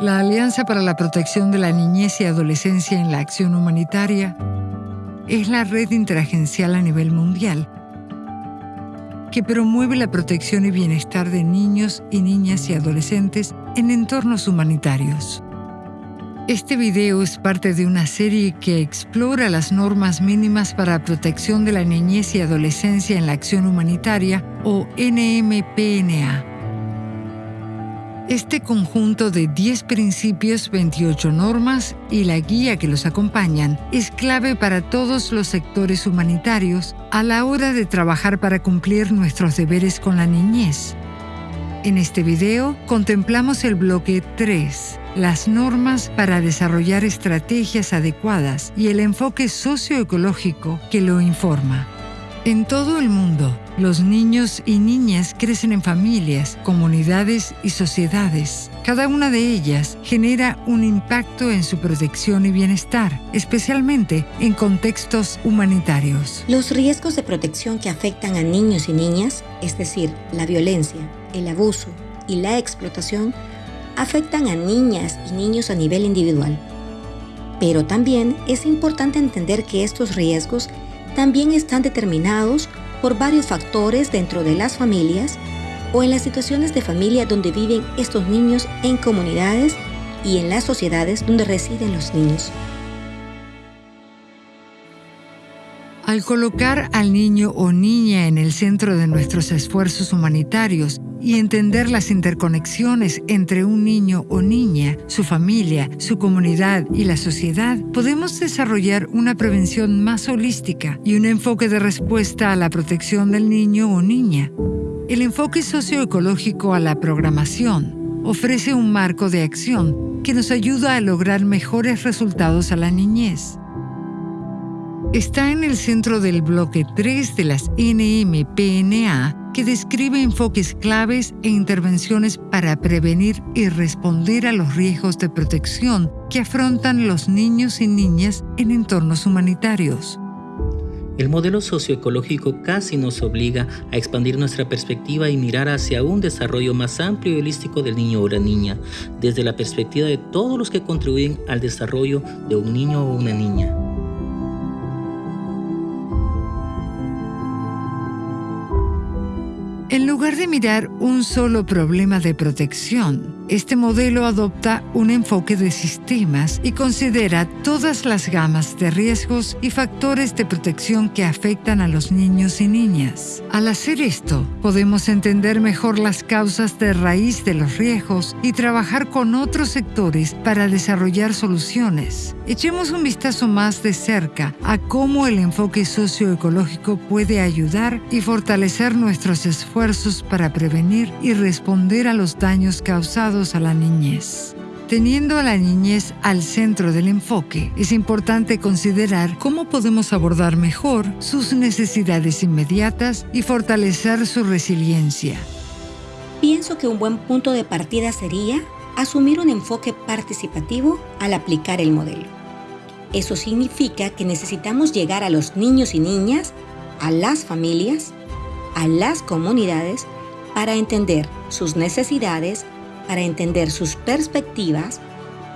La Alianza para la Protección de la Niñez y Adolescencia en la Acción Humanitaria es la red interagencial a nivel mundial que promueve la protección y bienestar de niños y niñas y adolescentes en entornos humanitarios. Este video es parte de una serie que explora las normas mínimas para protección de la niñez y adolescencia en la acción humanitaria o NMPNA este conjunto de 10 principios, 28 normas y la guía que los acompañan es clave para todos los sectores humanitarios a la hora de trabajar para cumplir nuestros deberes con la niñez. En este video contemplamos el bloque 3, las normas para desarrollar estrategias adecuadas y el enfoque socioecológico que lo informa. En todo el mundo, los niños y niñas crecen en familias, comunidades y sociedades. Cada una de ellas genera un impacto en su protección y bienestar, especialmente en contextos humanitarios. Los riesgos de protección que afectan a niños y niñas, es decir, la violencia, el abuso y la explotación, afectan a niñas y niños a nivel individual. Pero también es importante entender que estos riesgos también están determinados por varios factores dentro de las familias o en las situaciones de familia donde viven estos niños en comunidades y en las sociedades donde residen los niños. Al colocar al niño o niña en el centro de nuestros esfuerzos humanitarios y entender las interconexiones entre un niño o niña, su familia, su comunidad y la sociedad, podemos desarrollar una prevención más holística y un enfoque de respuesta a la protección del niño o niña. El enfoque socioecológico a la programación ofrece un marco de acción que nos ayuda a lograr mejores resultados a la niñez está en el centro del bloque 3 de las NMPNA que describe enfoques claves e intervenciones para prevenir y responder a los riesgos de protección que afrontan los niños y niñas en entornos humanitarios. El modelo socioecológico casi nos obliga a expandir nuestra perspectiva y mirar hacia un desarrollo más amplio y holístico del niño o la niña, desde la perspectiva de todos los que contribuyen al desarrollo de un niño o una niña. Lugar de mirar un solo problema de protección, este modelo adopta un enfoque de sistemas y considera todas las gamas de riesgos y factores de protección que afectan a los niños y niñas. Al hacer esto, podemos entender mejor las causas de raíz de los riesgos y trabajar con otros sectores para desarrollar soluciones. Echemos un vistazo más de cerca a cómo el enfoque socioecológico puede ayudar y fortalecer nuestros esfuerzos para prevenir y responder a los daños causados a la niñez. Teniendo a la niñez al centro del enfoque, es importante considerar cómo podemos abordar mejor sus necesidades inmediatas y fortalecer su resiliencia. Pienso que un buen punto de partida sería asumir un enfoque participativo al aplicar el modelo. Eso significa que necesitamos llegar a los niños y niñas, a las familias, a las comunidades, para entender sus necesidades para entender sus perspectivas,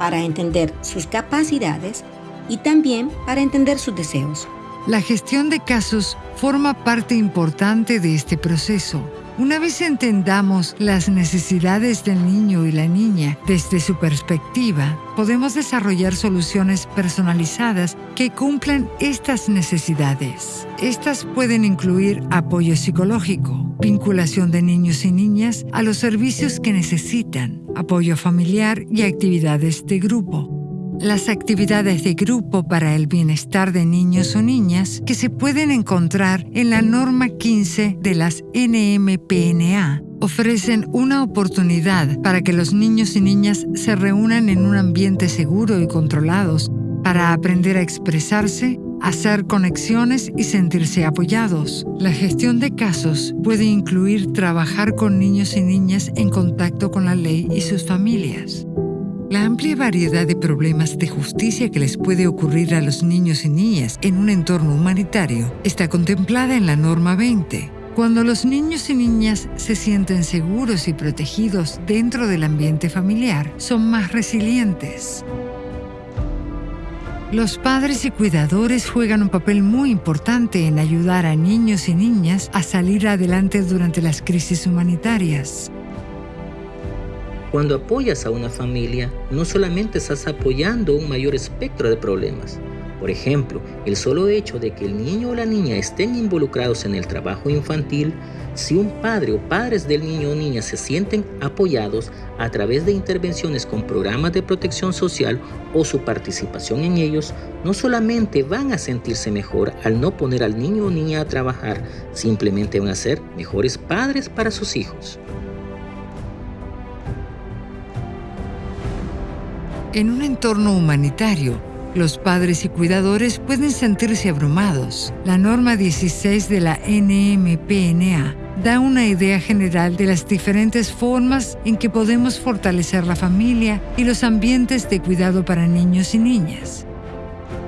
para entender sus capacidades y también para entender sus deseos. La gestión de casos forma parte importante de este proceso una vez entendamos las necesidades del niño y la niña desde su perspectiva, podemos desarrollar soluciones personalizadas que cumplan estas necesidades. Estas pueden incluir apoyo psicológico, vinculación de niños y niñas a los servicios que necesitan, apoyo familiar y actividades de grupo. Las actividades de grupo para el bienestar de niños o niñas que se pueden encontrar en la norma 15 de las NMPNA ofrecen una oportunidad para que los niños y niñas se reúnan en un ambiente seguro y controlados para aprender a expresarse, hacer conexiones y sentirse apoyados. La gestión de casos puede incluir trabajar con niños y niñas en contacto con la ley y sus familias. La amplia variedad de problemas de justicia que les puede ocurrir a los niños y niñas en un entorno humanitario está contemplada en la norma 20. Cuando los niños y niñas se sienten seguros y protegidos dentro del ambiente familiar, son más resilientes. Los padres y cuidadores juegan un papel muy importante en ayudar a niños y niñas a salir adelante durante las crisis humanitarias. Cuando apoyas a una familia, no solamente estás apoyando un mayor espectro de problemas. Por ejemplo, el solo hecho de que el niño o la niña estén involucrados en el trabajo infantil, si un padre o padres del niño o niña se sienten apoyados a través de intervenciones con programas de protección social o su participación en ellos, no solamente van a sentirse mejor al no poner al niño o niña a trabajar, simplemente van a ser mejores padres para sus hijos. En un entorno humanitario, los padres y cuidadores pueden sentirse abrumados. La norma 16 de la NMPNA da una idea general de las diferentes formas en que podemos fortalecer la familia y los ambientes de cuidado para niños y niñas.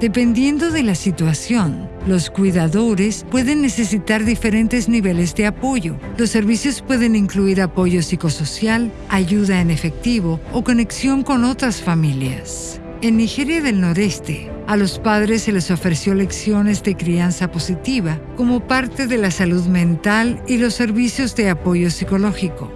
Dependiendo de la situación, los cuidadores pueden necesitar diferentes niveles de apoyo. Los servicios pueden incluir apoyo psicosocial, ayuda en efectivo o conexión con otras familias. En Nigeria del Noreste, a los padres se les ofreció lecciones de crianza positiva como parte de la salud mental y los servicios de apoyo psicológico.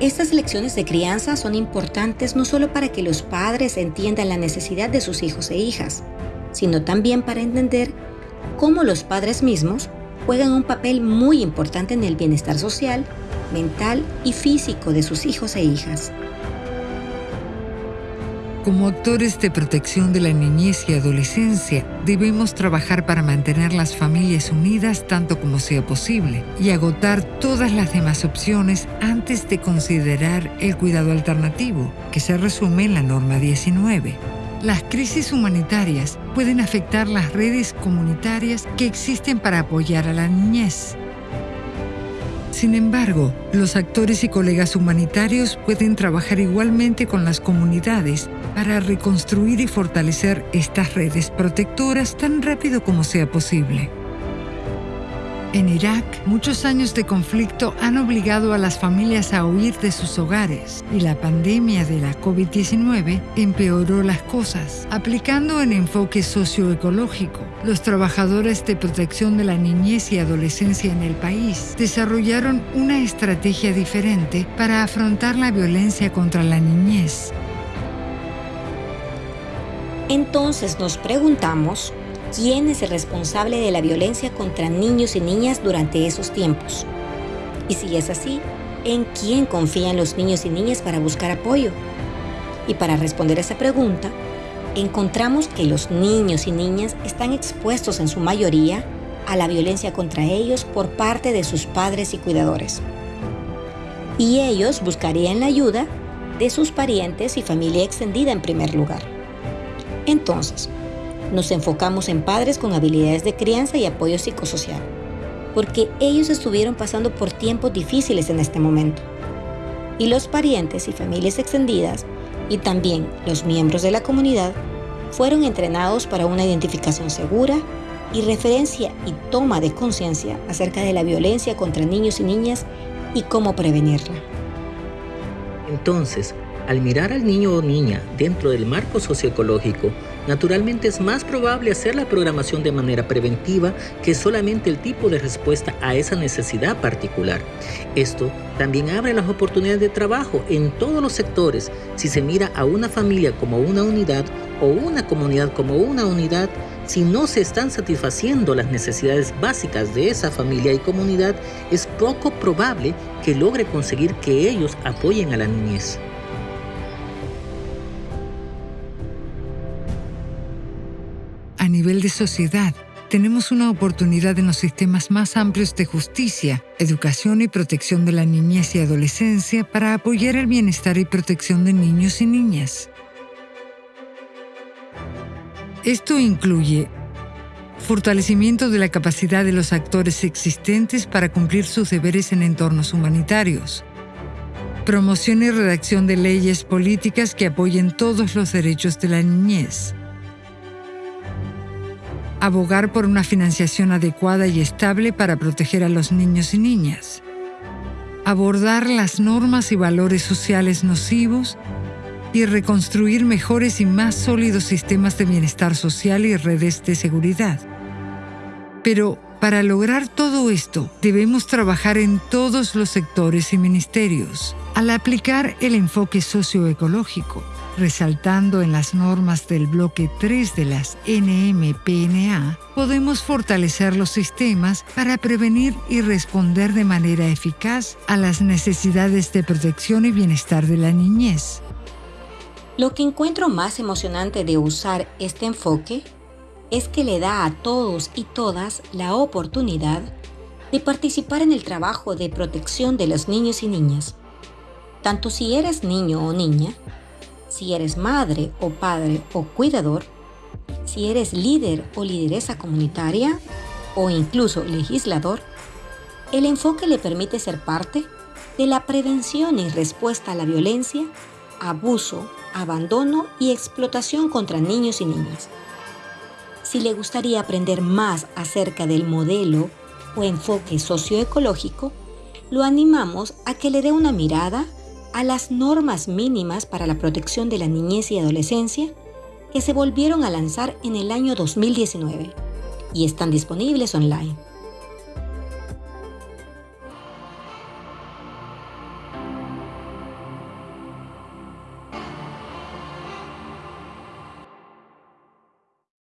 Estas lecciones de crianza son importantes no solo para que los padres entiendan la necesidad de sus hijos e hijas, sino también para entender cómo los padres mismos juegan un papel muy importante en el bienestar social, mental y físico de sus hijos e hijas. Como actores de protección de la niñez y adolescencia, debemos trabajar para mantener las familias unidas tanto como sea posible y agotar todas las demás opciones antes de considerar el cuidado alternativo, que se resume en la norma 19. Las crisis humanitarias pueden afectar las redes comunitarias que existen para apoyar a la niñez. Sin embargo, los actores y colegas humanitarios pueden trabajar igualmente con las comunidades para reconstruir y fortalecer estas redes protectoras tan rápido como sea posible. En Irak, muchos años de conflicto han obligado a las familias a huir de sus hogares y la pandemia de la COVID-19 empeoró las cosas. Aplicando un enfoque socioecológico, los trabajadores de protección de la niñez y adolescencia en el país desarrollaron una estrategia diferente para afrontar la violencia contra la niñez. Entonces nos preguntamos, quién es el responsable de la violencia contra niños y niñas durante esos tiempos. Y si es así, ¿en quién confían los niños y niñas para buscar apoyo? Y para responder a esa pregunta, encontramos que los niños y niñas están expuestos en su mayoría a la violencia contra ellos por parte de sus padres y cuidadores. Y ellos buscarían la ayuda de sus parientes y familia extendida en primer lugar. Entonces, nos enfocamos en padres con habilidades de crianza y apoyo psicosocial, porque ellos estuvieron pasando por tiempos difíciles en este momento. Y los parientes y familias extendidas, y también los miembros de la comunidad, fueron entrenados para una identificación segura y referencia y toma de conciencia acerca de la violencia contra niños y niñas y cómo prevenirla. Entonces, al mirar al niño o niña dentro del marco socioecológico, naturalmente es más probable hacer la programación de manera preventiva que solamente el tipo de respuesta a esa necesidad particular. Esto también abre las oportunidades de trabajo en todos los sectores. Si se mira a una familia como una unidad o una comunidad como una unidad, si no se están satisfaciendo las necesidades básicas de esa familia y comunidad, es poco probable que logre conseguir que ellos apoyen a la niñez. Nivel de sociedad, tenemos una oportunidad en los sistemas más amplios de justicia, educación y protección de la niñez y adolescencia para apoyar el bienestar y protección de niños y niñas. Esto incluye fortalecimiento de la capacidad de los actores existentes para cumplir sus deberes en entornos humanitarios, promoción y redacción de leyes políticas que apoyen todos los derechos de la niñez, abogar por una financiación adecuada y estable para proteger a los niños y niñas, abordar las normas y valores sociales nocivos y reconstruir mejores y más sólidos sistemas de bienestar social y redes de seguridad. Pero para lograr todo esto, debemos trabajar en todos los sectores y ministerios, al aplicar el enfoque socioecológico, resaltando en las normas del bloque 3 de las NMPNA, podemos fortalecer los sistemas para prevenir y responder de manera eficaz a las necesidades de protección y bienestar de la niñez. Lo que encuentro más emocionante de usar este enfoque es que le da a todos y todas la oportunidad de participar en el trabajo de protección de los niños y niñas. Tanto si eres niño o niña, si eres madre o padre o cuidador, si eres líder o lideresa comunitaria o incluso legislador, el enfoque le permite ser parte de la prevención y respuesta a la violencia, abuso, abandono y explotación contra niños y niñas. Si le gustaría aprender más acerca del modelo o enfoque socioecológico, lo animamos a que le dé una mirada a las normas mínimas para la protección de la niñez y adolescencia que se volvieron a lanzar en el año 2019 y están disponibles online.